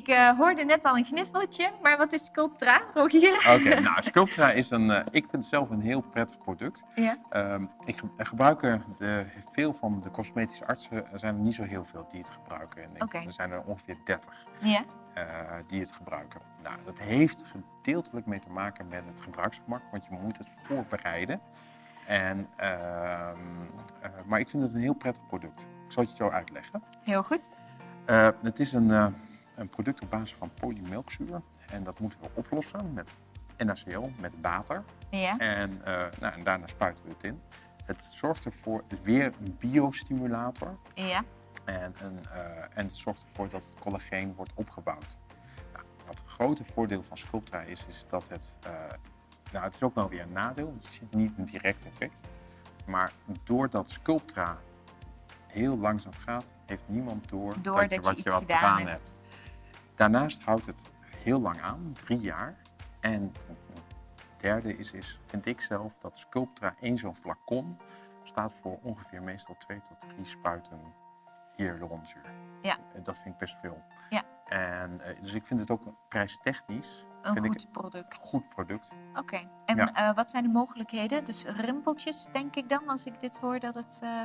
Ik eh, hoorde net al een gniffeltje, maar wat is Sculptra, Rogier? Oké, nou, Sculptra is een, eh, ik vind het zelf een heel prettig product. Ja. Ehm, ik ge- er de, veel van de cosmetische artsen, er zijn er niet zo heel veel die het gebruiken. En ik- Oké. Er zijn er ongeveer 30 Ja. eh, die het gebruiken. Nou, dat heeft gedeeltelijk mee te maken met het gebruiksgemak, want je moet het voorbereiden. En, ehm, eh, maar ik vind het een heel prettig product. Ik zal het je zo uitleggen. Heel goed. Het is een, een product op basis van polymelkzuur. En dat moeten we oplossen met NaCl, met water. Ja. En, eh, nou, en daarna spuiten we het in. Het zorgt ervoor, weer een biostimulator. Ja. En, een, eh, en het zorgt ervoor dat het collageen wordt opgebouwd. Nou, wat het grote voordeel van Sculptra is, is dat het... eh, nou, het is ook wel weer een nadeel, want je ziet niet een direct effect. Maar doordat Sculptra heel langzaam gaat, heeft niemand door, Doordat dat je je wat iets je wat gedaan hebt. Daarnaast houdt het heel lang aan, drie jaar. En derde is, is, vind ik zelf, dat Sculptra één zo'n flacon staat voor ongeveer meestal twee tot drie spuiten hyaluronzuur. Ja. En Dat vind ik best veel. Ja. En, eh, dus ik vind het ook prijstechnisch Een vind goed ik product. een goed product. Oké. En Ja. eh, wat zijn de mogelijkheden? Dus rimpeltjes, denk ik dan, als ik dit hoor, dat het... eh,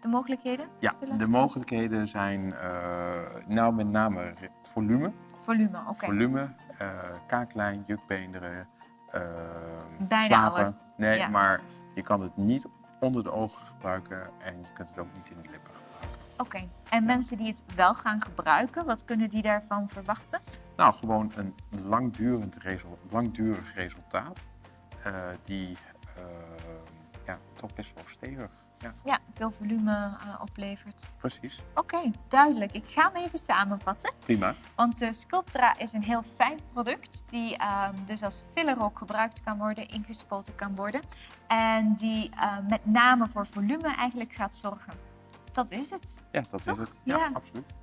de mogelijkheden? Ja, de mogelijkheden zijn eh, nou met name volume. Volume, oké. Volume, eh, kaaklijn, jukbeenderen, eh, Bijna slapen. alles, Nee, ja. maar je kan het niet onder de ogen gebruiken en je kunt het ook niet in de lippen gebruiken. Oké. En mensen die het wel gaan gebruiken, wat kunnen die daarvan verwachten? Nou, gewoon een langdurend resul- langdurig resultaat die ja, toch best wel stevig. Ja, Ja, veel volume eh, oplevert. precies. Oké, duidelijk. Ik ga hem even samenvatten. Prima. Want de Sculptra is een heel fijn product die ehm, dus als filler ook gebruikt kan worden, ingespoten kan worden. En die eh, met name voor volume eigenlijk gaat zorgen. Dat is het. Ja, dat Toch? is het. Ja, Ja. absoluut.